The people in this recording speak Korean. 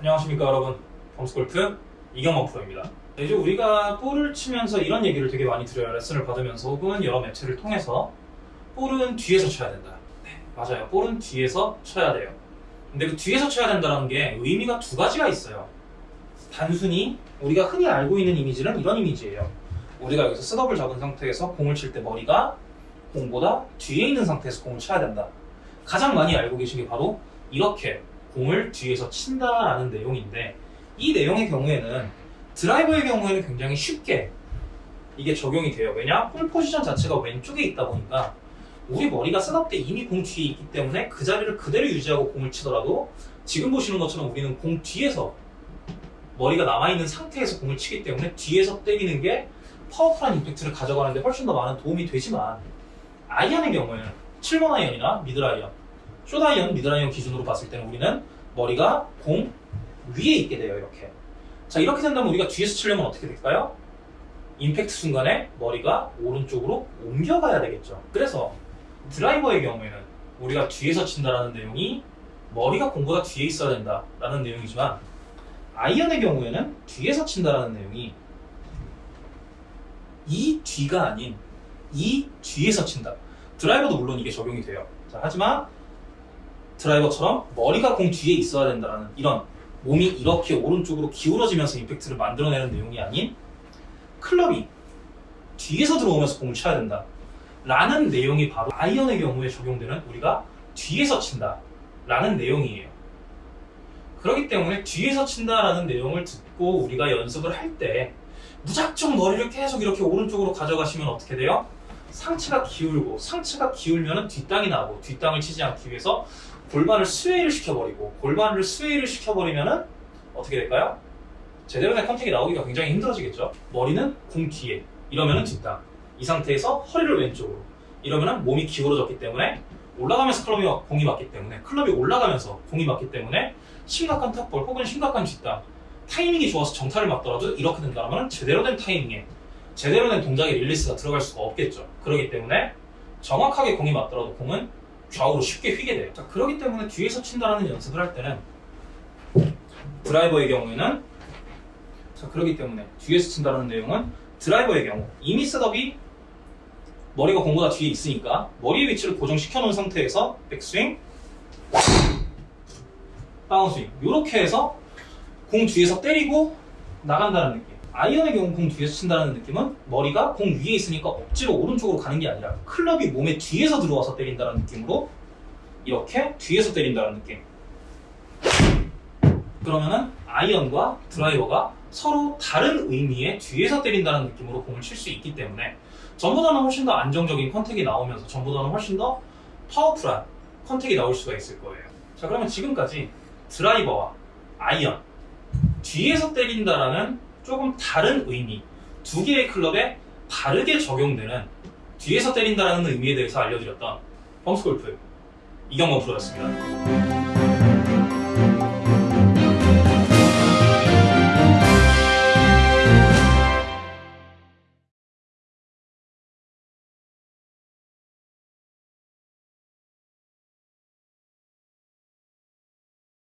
안녕하십니까 여러분. 범스골프 이경원 프로입니다. 이제 우리가 볼을 치면서 이런 얘기를 되게 많이 들어요. 레슨을 받으면서 혹은 여러 매체를 통해서 볼은 뒤에서 쳐야 된다. 네 맞아요. 볼은 뒤에서 쳐야 돼요. 근데 그 뒤에서 쳐야 된다는 게 의미가 두 가지가 있어요. 단순히 우리가 흔히 알고 있는 이미지는 이런 이미지예요. 우리가 여기서 셋업을 잡은 상태에서 공을 칠 때 머리가 공보다 뒤에 있는 상태에서 공을 쳐야 된다. 가장 많이 알고 계신 게 바로 이렇게 공을 뒤에서 친다라는 내용인데 이 내용의 경우에는 드라이버의 경우에는 굉장히 쉽게 이게 적용이 돼요. 왜냐? 볼 포지션 자체가 왼쪽에 있다 보니까 우리 머리가 setup 때 이미 공 뒤에 있기 때문에 그 자리를 그대로 유지하고 공을 치더라도 지금 보시는 것처럼 우리는 공 뒤에서 머리가 남아있는 상태에서 공을 치기 때문에 뒤에서 때리는 게 파워풀한 임팩트를 가져가는데 훨씬 더 많은 도움이 되지만 아이언의 경우에는 7번 아이언이나 미들 아이언 숏 아이언, 미들 아이언 기준으로 봤을 때는 우리는 머리가 공 위에 있게 돼요, 이렇게. 자, 이렇게 된다면 우리가 뒤에서 치려면 어떻게 될까요? 임팩트 순간에 머리가 오른쪽으로 옮겨가야 되겠죠. 그래서 드라이버의 경우에는 우리가 뒤에서 친다라는 내용이 머리가 공보다 뒤에 있어야 된다라는 내용이지만 아이언의 경우에는 뒤에서 친다라는 내용이 이 뒤가 아닌 이 뒤에서 친다. 드라이버도 물론 이게 적용이 돼요. 자, 하지만 드라이버처럼 머리가 공 뒤에 있어야 된다는 이런 몸이 이렇게 오른쪽으로 기울어지면서 임팩트를 만들어내는 내용이 아닌 클럽이 뒤에서 들어오면서 공을 쳐야 된다 라는 내용이 바로 아이언의 경우에 적용되는 우리가 뒤에서 친다 라는 내용이에요 그렇기 때문에 뒤에서 친다라는 내용을 듣고 우리가 연습을 할 때 무작정 머리를 계속 이렇게 오른쪽으로 가져가시면 어떻게 돼요? 상체가 기울고 상체가 기울면 뒷땅이 나고 뒷땅을 치지 않기 위해서 골반을 sway를 시켜버리고 골반을 sway를 시켜버리면은 어떻게 될까요? 제대로 된 contact이 나오기가 굉장히 힘들어지겠죠. 머리는 공 뒤에 이러면은 뒷땅 이 상태에서 허리를 왼쪽으로 이러면은 몸이 기울어졌기 때문에 올라가면서 클럽이 공이 맞기 때문에 클럽이 올라가면서 공이 맞기 때문에 심각한 top ball 혹은 심각한 뒷땅 타이밍이 좋아서 정타를 맞더라도 이렇게 된다면 제대로 된 타이밍에 제대로 된 동작의 릴리스가 들어갈 수가 없겠죠. 그렇기 때문에 정확하게 공이 맞더라도 공은 좌우로 쉽게 휘게 돼요. 자, 그렇기 때문에 뒤에서 친다라는 연습을 할 때는 드라이버의 경우에는 자, 그렇기 때문에 뒤에서 친다라는 내용은 드라이버의 경우. 이미 setup이 머리가 공보다 뒤에 있으니까 머리의 위치를 고정시켜 놓은 상태에서 백스윙 다운스윙. 이렇게 해서 공 뒤에서 때리고 나간다는 느낌 아이언의 경우 공 뒤에서 친다는 느낌은 머리가 공 위에 있으니까 억지로 오른쪽으로 가는 게 아니라 클럽이 몸에 뒤에서 들어와서 때린다는 느낌으로 이렇게 뒤에서 때린다는 느낌. 그러면은 아이언과 드라이버가 서로 다른 의미의 뒤에서 때린다는 느낌으로 공을 칠 수 있기 때문에 전보다는 훨씬 더 안정적인 컨택이 나오면서 전보다는 훨씬 더 파워풀한 contact이 나올 수가 있을 거예요. 자 그러면 지금까지 드라이버와 아이언 뒤에서 때린다라는 조금 다른 의미 두 개의 클럽에 다르게 적용되는 뒤에서 때린다라는 의미에 대해서 알려드렸던 펌스골프 이경범 프로였습니다.